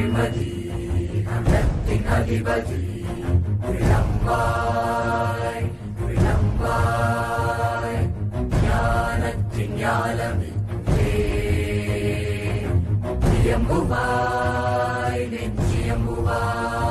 Adimadi, in Adibadi, we lambai, we lambai, Yana Tinyalami, Yamuvai, Yamuvai.